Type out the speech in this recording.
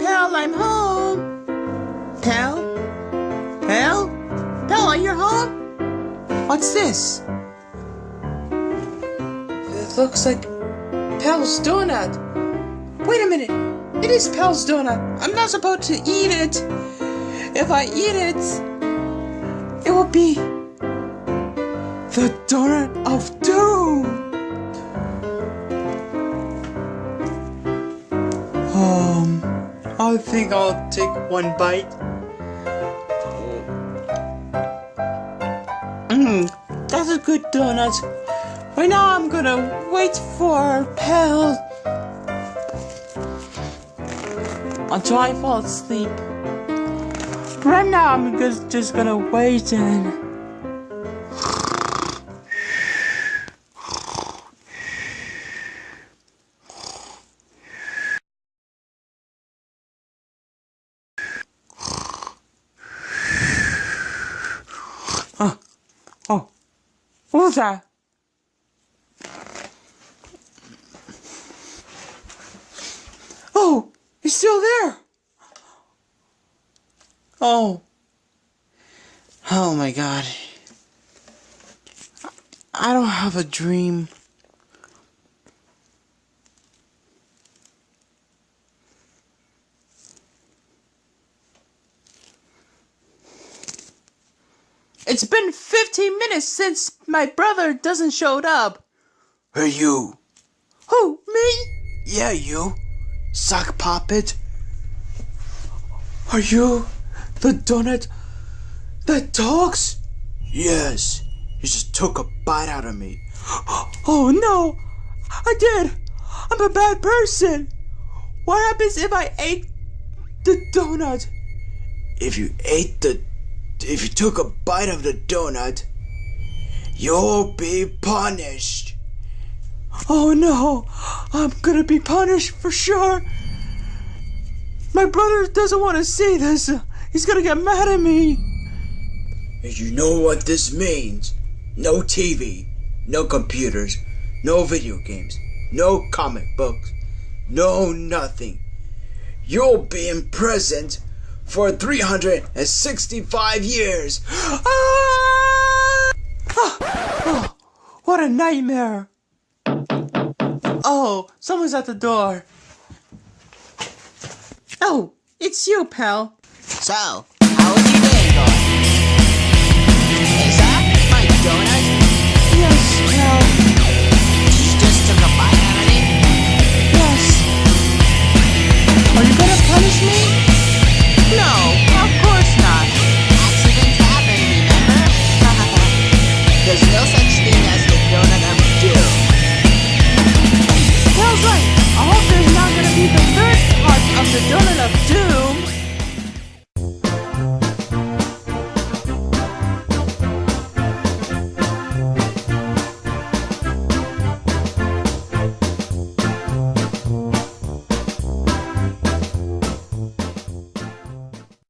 pal, I'm home. Pal? Pal? Pal, are you home? What's this? It looks like Pal's donut. Wait a minute. It is Pal's donut. I'm not supposed to eat it. If I eat it, it will be the donut of doom. I think I'll take one bite. Mmm, that's a good donut. Right now I'm gonna wait for Pal until I fall asleep. Right now I'm just, just gonna wait and... was that? Oh, he's still there. Oh. Oh my god. I don't have a dream. It's been 15 minutes since my brother doesn't showed up. Hey, you. Who, me? Yeah, you. Sock puppet. Are you the donut that talks? Yes. You just took a bite out of me. Oh no! I did! I'm a bad person! What happens if I ate the donut? If you ate the. If you took a bite of the donut, you'll be punished. Oh no! I'm gonna be punished for sure! My brother doesn't want to see this! He's gonna get mad at me! And you know what this means? No TV, no computers, no video games, no comic books, no nothing. You'll be imprisoned for 365 years. Ah! Ah! Oh, what a nightmare! Oh, someone's at the door. Oh, it's you, pal. So,